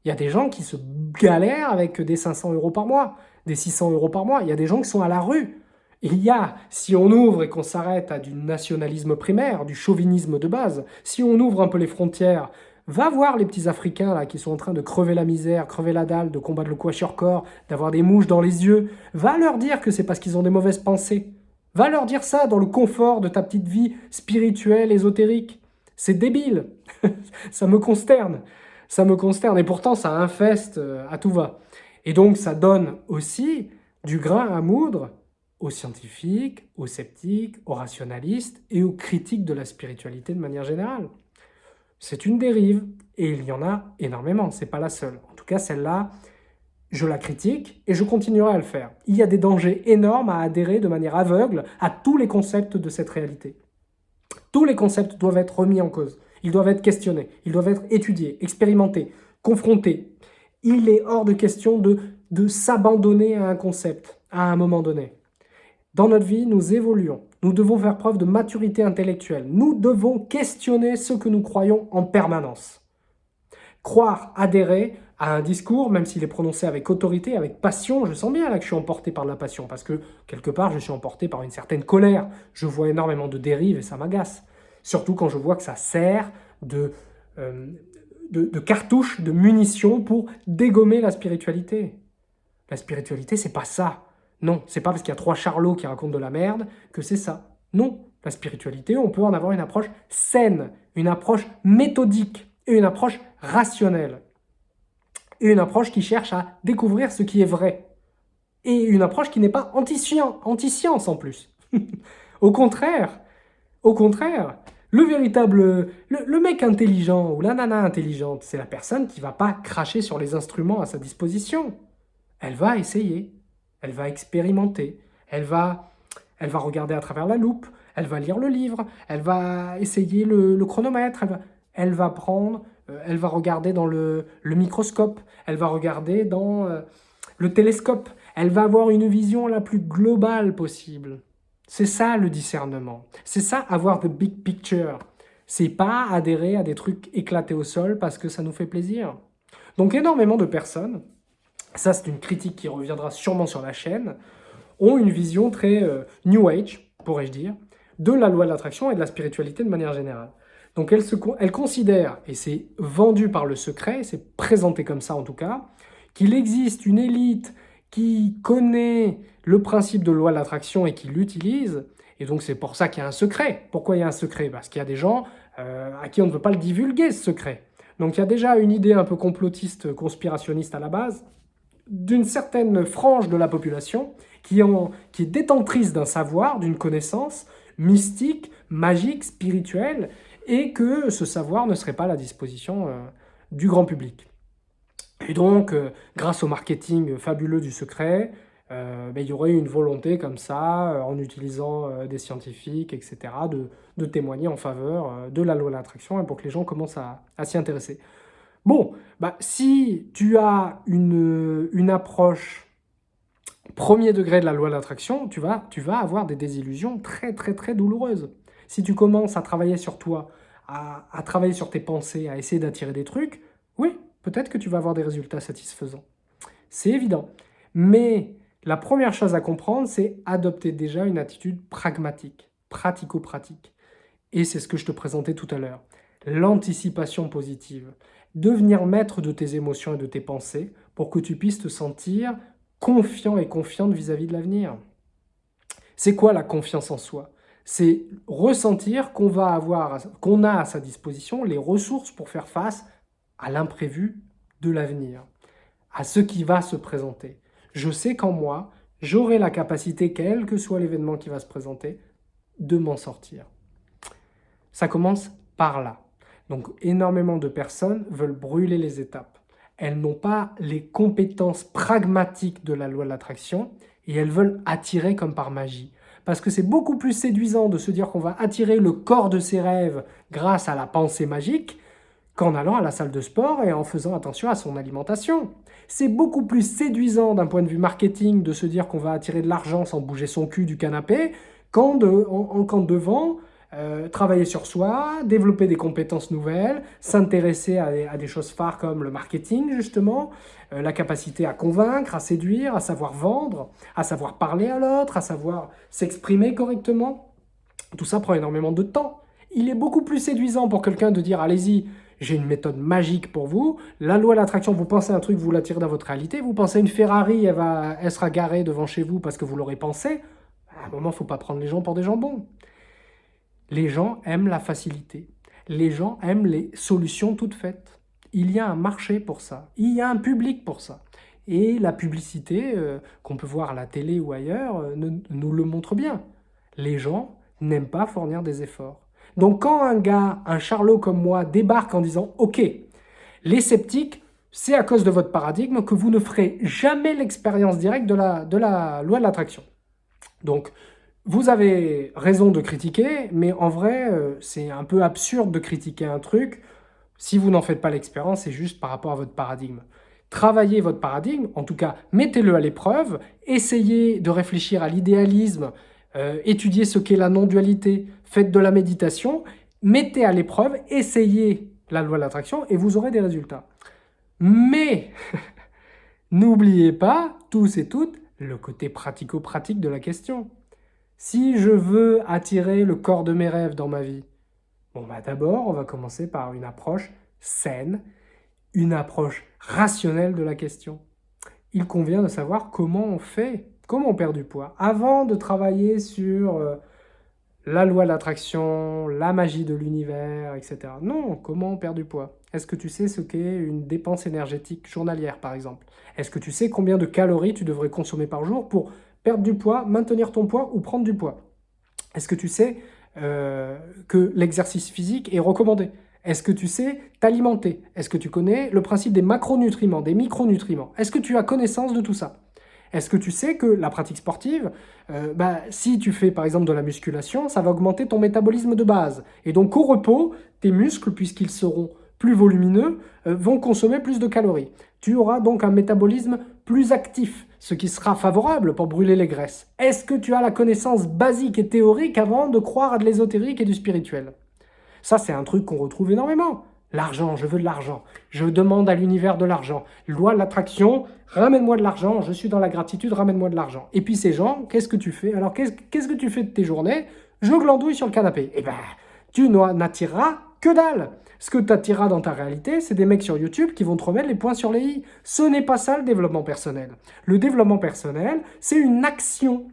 Il y a des gens qui se galèrent avec des 500 euros par mois, des 600 euros par mois. Il y a des gens qui sont à la rue. Il y a, si on ouvre et qu'on s'arrête à du nationalisme primaire, du chauvinisme de base, si on ouvre un peu les frontières Va voir les petits Africains là qui sont en train de crever la misère, crever la dalle, de combattre le corps, d'avoir des mouches dans les yeux. Va leur dire que c'est parce qu'ils ont des mauvaises pensées. Va leur dire ça dans le confort de ta petite vie spirituelle, ésotérique. C'est débile. ça me consterne. Ça me consterne. Et pourtant, ça infeste euh, à tout va. Et donc, ça donne aussi du grain à moudre aux scientifiques, aux sceptiques, aux rationalistes et aux critiques de la spiritualité de manière générale. C'est une dérive, et il y en a énormément, c'est pas la seule. En tout cas, celle-là, je la critique, et je continuerai à le faire. Il y a des dangers énormes à adhérer de manière aveugle à tous les concepts de cette réalité. Tous les concepts doivent être remis en cause, ils doivent être questionnés, ils doivent être étudiés, expérimentés, confrontés. Il est hors de question de, de s'abandonner à un concept à un moment donné. Dans notre vie, nous évoluons. Nous devons faire preuve de maturité intellectuelle. Nous devons questionner ce que nous croyons en permanence. Croire, adhérer à un discours, même s'il est prononcé avec autorité, avec passion, je sens bien là que je suis emporté par la passion, parce que quelque part, je suis emporté par une certaine colère. Je vois énormément de dérives et ça m'agace. Surtout quand je vois que ça sert de, euh, de, de cartouche, de munitions pour dégommer la spiritualité. La spiritualité, c'est pas ça. Non, c'est pas parce qu'il y a trois charlots qui racontent de la merde que c'est ça. Non, la spiritualité, on peut en avoir une approche saine, une approche méthodique et une approche rationnelle. Et une approche qui cherche à découvrir ce qui est vrai. Et une approche qui n'est pas anti-science en plus. au contraire, au contraire, le véritable, le, mec intelligent ou la nana intelligente, c'est la personne qui va pas cracher sur les instruments à sa disposition. Elle va essayer elle va expérimenter, elle va, elle va regarder à travers la loupe, elle va lire le livre, elle va essayer le, chronomètre, elle va, prendre, euh, elle va regarder dans le, microscope, elle va regarder dans euh, le télescope, elle va avoir une vision la plus globale possible. C'est ça le discernement, c'est ça avoir the big picture. C'est pas adhérer à des trucs éclatés au sol parce que ça nous fait plaisir. Donc énormément de personnes ça c'est une critique qui reviendra sûrement sur la chaîne, ont une vision très euh, New Age, pourrais-je dire, de la loi de l'attraction et de la spiritualité de manière générale. Donc elle, se, elle considère, et c'est vendu par le secret, c'est présenté comme ça en tout cas, qu'il existe une élite qui connaît le principe de loi de l'attraction et qui l'utilise, et donc c'est pour ça qu'il y a un secret. Pourquoi il y a un secret? Parce qu'il y a des gens euh, à qui on ne veut pas le divulguer, ce secret. Donc il y a déjà une idée un peu complotiste, conspirationniste à la base, d'une certaine frange de la population qui, qui est détentrice d'un savoir, d'une connaissance mystique, magique, spirituelle, et que ce savoir ne serait pas à la disposition euh, du grand public. Et donc, euh, grâce au marketing fabuleux du secret, ben, il y aurait une volonté comme ça, en utilisant des scientifiques, etc., de, témoigner en faveur de la loi de l'attraction et pour que les gens commencent à, s'y intéresser. Bon, bah, si tu as une, approche premier degré de la loi de l'attraction, tu vas, tu vas avoir des désillusions très très très douloureuses. Si tu commences à travailler sur toi, à, à travailler sur tes pensées, à essayer d'attirer des trucs, oui, peut-être que tu vas avoir des résultats satisfaisants. C'est évident. Mais la première chose à comprendre, c'est adopter déjà une attitude pragmatique, pratico-pratique. Et c'est ce que je te présentais tout à l'heure. L'anticipation positive. Devenir maître de tes émotions et de tes pensées pour que tu puisses te sentir confiant et confiante vis-à-vis de l'avenir. C'est quoi la confiance en soi? C'est ressentir qu'on va avoir, qu'on a à sa disposition les ressources pour faire face à l'imprévu de l'avenir, à ce qui va se présenter. Je sais qu'en moi, j'aurai la capacité, quel que soit l'événement qui va se présenter, de m'en sortir. Ça commence par là. Donc énormément de personnes veulent brûler les étapes elles n'ont pas les compétences pragmatiques de la loi de l'attraction et elles veulent attirer comme par magie. Parce que c'est beaucoup plus séduisant de se dire qu'on va attirer le corps de ses rêves grâce à la pensée magique qu'en allant à la salle de sport et en faisant attention à son alimentation. C'est beaucoup plus séduisant d'un point de vue marketing de se dire qu'on va attirer de l'argent sans bouger son cul du canapé qu'en devant euh, travailler sur soi, développer des compétences nouvelles, s'intéresser à, des choses phares comme le marketing justement, euh, la capacité à convaincre, à séduire, à savoir vendre, à savoir parler à l'autre, à savoir s'exprimer correctement. Tout ça prend énormément de temps. Il est beaucoup plus séduisant pour quelqu'un de dire « allez-y, j'ai une méthode magique pour vous. La loi de l'attraction, vous pensez un truc, vous l'attirez dans votre réalité. Vous pensez une Ferrari, elle, va, elle sera garée devant chez vous parce que vous l'aurez pensé. À un moment, il ne faut pas prendre les gens pour des jambons. Les gens aiment la facilité. Les gens aiment les solutions toutes faites. Il y a un marché pour ça. Il y a un public pour ça. Et la publicité, euh, qu'on peut voir à la télé ou ailleurs, euh, nous le montre bien. Les gens n'aiment pas fournir des efforts. Donc quand un gars, un charlot comme moi, débarque en disant « Ok, les sceptiques, c'est à cause de votre paradigme que vous ne ferez jamais l'expérience directe de la, de la loi de l'attraction. » Donc, vous avez raison de critiquer, mais en vrai, euh, c'est un peu absurde de critiquer un truc si vous n'en faites pas l'expérience, c'est juste par rapport à votre paradigme. Travaillez votre paradigme, en tout cas, mettez-le à l'épreuve, essayez de réfléchir à l'idéalisme, euh, étudiez ce qu'est la non-dualité, faites de la méditation, mettez à l'épreuve, essayez la loi de l'attraction et vous aurez des résultats. Mais, n'oubliez pas, tous et toutes, le côté pratico-pratique de la question. Si je veux attirer le corps de mes rêves dans ma vie, bon bah d'abord, on va commencer par une approche saine, une approche rationnelle de la question. Il convient de savoir comment on fait, comment on perd du poids, avant de travailler sur euh, la loi de l'attraction, la magie de l'univers, etc. Non, comment on perd du poids? Est-ce que tu sais ce qu'est une dépense énergétique journalière, par exemple? Est-ce que tu sais combien de calories tu devrais consommer par jour pour perdre du poids, maintenir ton poids ou prendre du poids. Est-ce que tu sais euh, que l'exercice physique est recommandé? Est-ce que tu sais t'alimenter? Est-ce que tu connais le principe des macronutriments, des micronutriments? Est-ce que tu as connaissance de tout ça? Est-ce que tu sais que la pratique sportive, euh, bah, si tu fais par exemple de la musculation, ça va augmenter ton métabolisme de base? Et donc au repos, tes muscles, puisqu'ils seront plus volumineux, euh, vont consommer plus de calories. Tu auras donc un métabolisme plus actif ce qui sera favorable pour brûler les graisses. Est-ce que tu as la connaissance basique et théorique avant de croire à de l'ésotérique et du spirituel? Ça, c'est un truc qu'on retrouve énormément. L'argent, je veux de l'argent. Je demande à l'univers de l'argent. Loi de l'attraction, ramène-moi de l'argent. Je suis dans la gratitude, ramène-moi de l'argent. Et puis ces gens, qu'est-ce que tu fais? Alors, qu'est-ce que tu fais de tes journées? Je glandouille sur le canapé. Eh ben, tu n'attireras que dalle ce que tu attireras dans ta réalité, c'est des mecs sur YouTube qui vont te remettre les points sur les i. Ce n'est pas ça le développement personnel. Le développement personnel, c'est une action.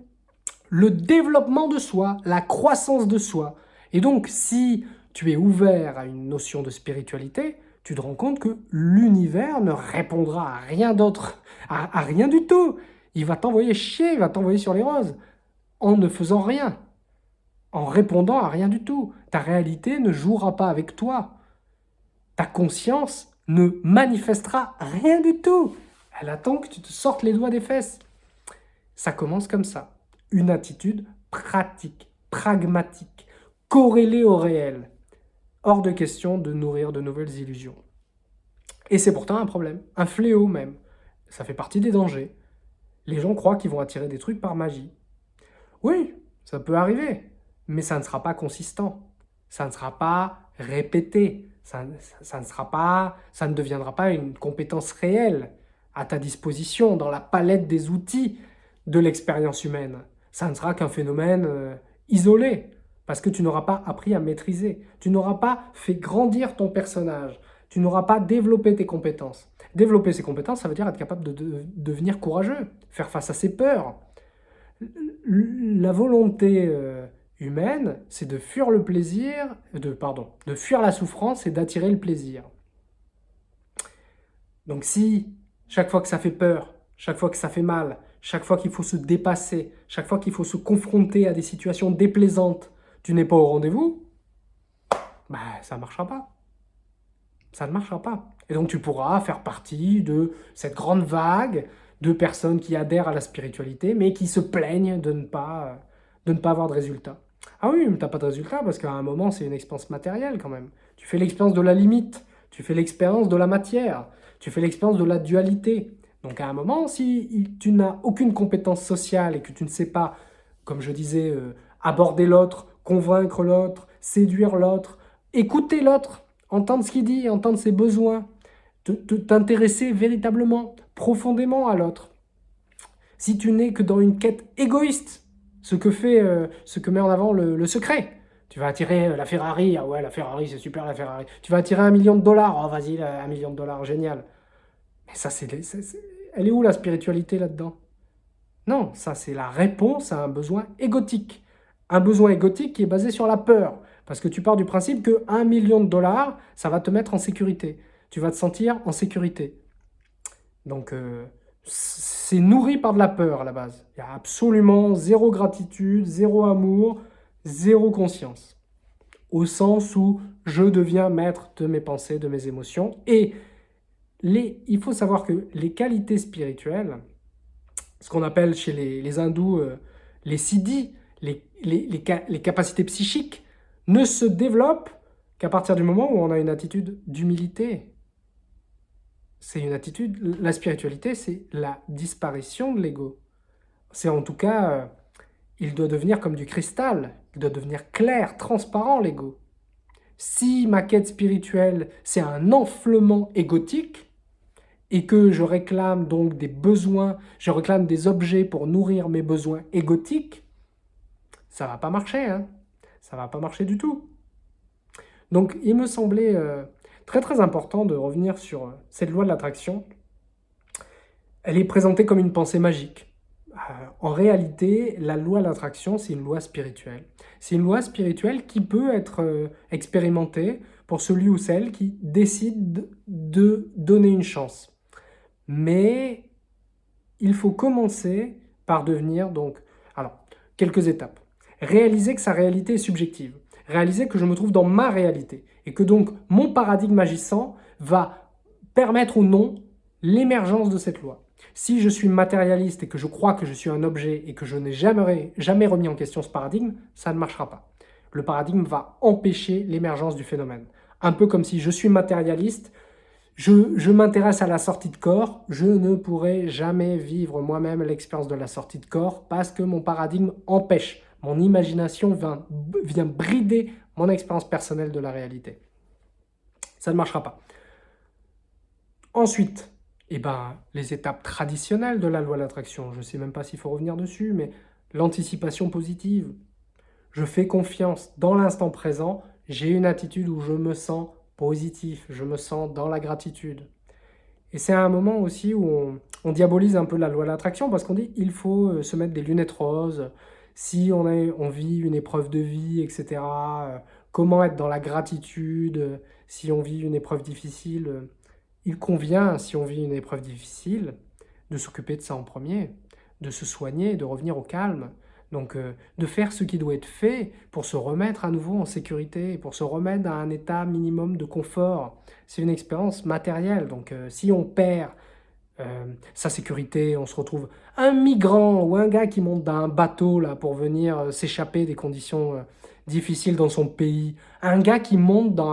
Le développement de soi, la croissance de soi. Et donc, si tu es ouvert à une notion de spiritualité, tu te rends compte que l'univers ne répondra à rien d'autre, à, à rien du tout. Il va t'envoyer chier, il va t'envoyer sur les roses, en ne faisant rien. en répondant à rien du tout. Ta réalité ne jouera pas avec toi. Ta conscience ne manifestera rien du tout. Elle attend que tu te sortes les doigts des fesses. Ça commence comme ça. Une attitude pratique, pragmatique, corrélée au réel. Hors de question de nourrir de nouvelles illusions. Et c'est pourtant un problème, un fléau même. Ça fait partie des dangers. Les gens croient qu'ils vont attirer des trucs par magie. Oui, ça peut arriver, mais ça ne sera pas consistant. Ça ne sera pas répété. Ça, ne sera pas, ça ne deviendra pas une compétence réelle à ta disposition dans la palette des outils de l'expérience humaine. Ça ne sera qu'un phénomène euh, isolé, parce que tu n'auras pas appris à maîtriser. Tu n'auras pas fait grandir ton personnage. Tu n'auras pas développé tes compétences. Développer ses compétences, ça veut dire être capable de, devenir courageux, faire face à ses peurs. La volonté euh, humaine, c'est de fuir le plaisir, de, pardon, de fuir la souffrance et d'attirer le plaisir. Donc si, chaque fois que ça fait peur, chaque fois que ça fait mal, chaque fois qu'il faut se dépasser, chaque fois qu'il faut se confronter à des situations déplaisantes, tu n'es pas au rendez-vous, bah, ça ne marchera pas. Ça ne marchera pas. Et donc tu pourras faire partie de cette grande vague de personnes qui adhèrent à la spiritualité, mais qui se plaignent de ne pas, de ne pas avoir de résultats. Ah oui, mais tu n'as pas de résultat parce qu'à un moment, c'est une expérience matérielle quand même. Tu fais l'expérience de la limite, tu fais l'expérience de la matière, tu fais l'expérience de la dualité. Donc à un moment, si tu n'as aucune compétence sociale et que tu ne sais pas, comme je disais, euh, aborder l'autre, convaincre l'autre, séduire l'autre, écouter l'autre, entendre ce qu'il dit, entendre ses besoins, t'intéresser véritablement, profondément à l'autre. Si tu n'es que dans une quête égoïste, ce que fait, euh, ce que met en avant le, secret, tu vas attirer la Ferrari, ah ouais la Ferrari c'est super la Ferrari, tu vas attirer un million de dollars, oh vas-y un million de dollars, génial. Mais ça c'est, elle est où la spiritualité là-dedans? Non, ça c'est la réponse à un besoin égotique. Un besoin égotique qui est basé sur la peur. Parce que tu pars du principe que 1 million de dollars, ça va te mettre en sécurité. Tu vas te sentir en sécurité. Donc, euh, c'est nourri par de la peur à la base. Il y a absolument zéro gratitude, zéro amour, zéro conscience. Au sens où je deviens maître de mes pensées, de mes émotions. Et les, il faut savoir que les qualités spirituelles, ce qu'on appelle chez les, hindous euh, les siddhis, les, capacités psychiques, ne se développe qu'à partir du moment où on a une attitude d'humilité. C'est une attitude, la spiritualité, c'est la disparition de l'ego. C'est en tout cas, euh, il doit devenir comme du cristal, il doit devenir clair, transparent l'ego. Si ma quête spirituelle, c'est un enflement égotique, et que je réclame donc des besoins, je réclame des objets pour nourrir mes besoins égotiques, ça va pas marcher, hein ça va pas marcher du tout. Donc il me semblait euh, très très important de revenir sur euh, cette loi de l'attraction. Elle est présentée comme une pensée magique. Euh, en réalité, la loi de l'attraction, c'est une loi spirituelle. C'est une loi spirituelle qui peut être expérimentée pour celui ou celle qui décide de donner une chance. Mais il faut commencer par devenir donc... Alors, quelques étapes réaliser que sa réalité est subjective, réaliser que je me trouve dans ma réalité et que donc mon paradigme agissant va permettre ou non l'émergence de cette loi. Si je suis matérialiste et que je crois que je suis un objet et que je n'ai jamais, jamais remis en question ce paradigme, ça ne marchera pas. Le paradigme va empêcher l'émergence du phénomène. Un peu comme si je suis matérialiste, je, je m'intéresse à la sortie de corps, je ne pourrai jamais vivre moi-même l'expérience de la sortie de corps parce que mon paradigme empêche mon imagination vient, vient brider mon expérience personnelle de la réalité. Ça ne marchera pas. Ensuite, eh ben, les étapes traditionnelles de la loi de l'attraction, je ne sais même pas s'il faut revenir dessus, mais l'anticipation positive. Je fais confiance dans l'instant présent, j'ai une attitude où je me sens positif, je me sens dans la gratitude. Et c'est un moment aussi où on, on, diabolise un peu la loi de l'attraction parce qu'on dit il faut euh, se mettre des lunettes roses, si on, on vit une épreuve de vie, etc., euh, comment être dans la gratitude si on vit une épreuve difficile. Il convient, si on vit une épreuve difficile, de s'occuper de ça en premier, de se soigner, de revenir au calme, Donc euh, de faire ce qui doit être fait pour se remettre à nouveau en sécurité, pour se remettre à un état minimum de confort. C'est une expérience matérielle, donc euh, si on perd euh, sa sécurité, on se retrouve un migrant ou un gars qui monte d'un bateau là pour venir s'échapper des conditions difficiles dans son pays, un gars qui monte dans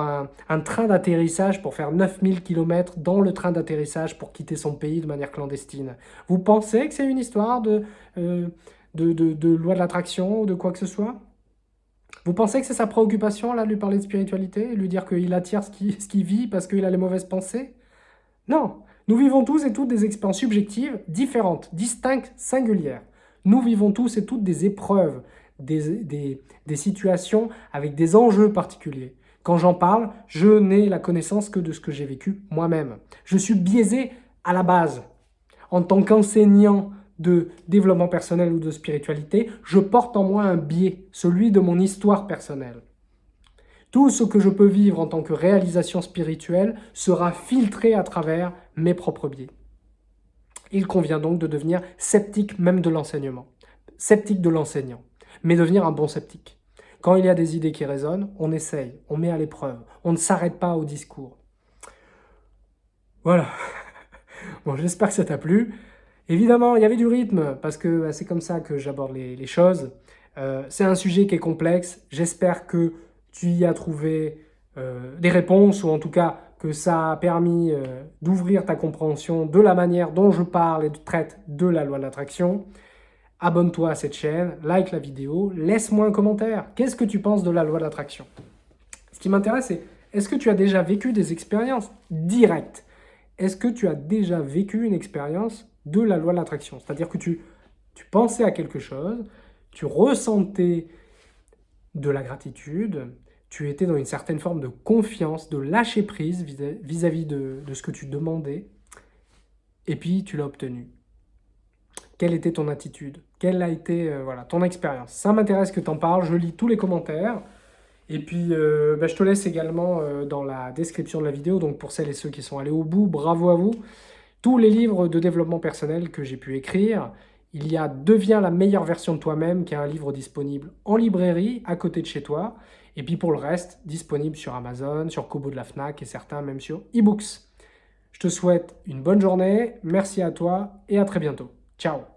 un, train d'atterrissage pour faire 9000 km dans le train d'atterrissage pour quitter son pays de manière clandestine. Vous pensez que c'est une histoire de de, loi de l'attraction ou de quoi que ce soit? Vous pensez que c'est sa préoccupation, là, de lui parler de spiritualité, lui dire qu'il attire ce qu'il vit parce qu'il a les mauvaises pensées? Non Nous vivons tous et toutes des expériences subjectives différentes, distinctes, singulières. Nous vivons tous et toutes des épreuves, des, situations avec des enjeux particuliers. Quand j'en parle, je n'ai la connaissance que de ce que j'ai vécu moi-même. Je suis biaisé à la base. En tant qu'enseignant, de développement personnel ou de spiritualité, je porte en moi un biais, celui de mon histoire personnelle. Tout ce que je peux vivre en tant que réalisation spirituelle sera filtré à travers mes propres biais. Il convient donc de devenir sceptique même de l'enseignement, sceptique de l'enseignant, mais devenir un bon sceptique. Quand il y a des idées qui résonnent, on essaye, on met à l'épreuve, on ne s'arrête pas au discours. Voilà. Bon, j'espère que ça t'a plu. Évidemment, il y avait du rythme, parce que bah, c'est comme ça que j'aborde les, choses. Euh, c'est un sujet qui est complexe. J'espère que tu y as trouvé euh, des réponses, ou en tout cas ça a permis euh, d'ouvrir ta compréhension de la manière dont je parle et traite de la loi de l'attraction. Abonne-toi à cette chaîne, like la vidéo, laisse-moi un commentaire. Qu'est-ce que tu penses de la loi de l'attraction? Ce qui m'intéresse, c'est est-ce que tu as déjà vécu des expériences directes? Est-ce que tu as déjà vécu une expérience de la loi de l'attraction? C'est-à-dire que tu pensais à quelque chose, tu ressentais de la gratitude, tu étais dans une certaine forme de confiance, de lâcher prise vis-à-vis de, ce que tu demandais, et puis tu l'as obtenu. Quelle était ton attitude? Quelle a été euh, voilà, ton expérience? Ça m'intéresse que tu en parles, je lis tous les commentaires. Et puis, euh, bah, je te laisse également euh, dans la description de la vidéo, donc pour celles et ceux qui sont allés au bout, bravo à vous tous les livres de développement personnel que j'ai pu écrire. Il y a Deviens la meilleure version de toi-même, qui est un livre disponible en librairie, à côté de chez toi. Et puis pour le reste, disponible sur Amazon, sur Kobo de la FNAC et certains même sur eBooks. Je te souhaite une bonne journée, merci à toi et à très bientôt. Ciao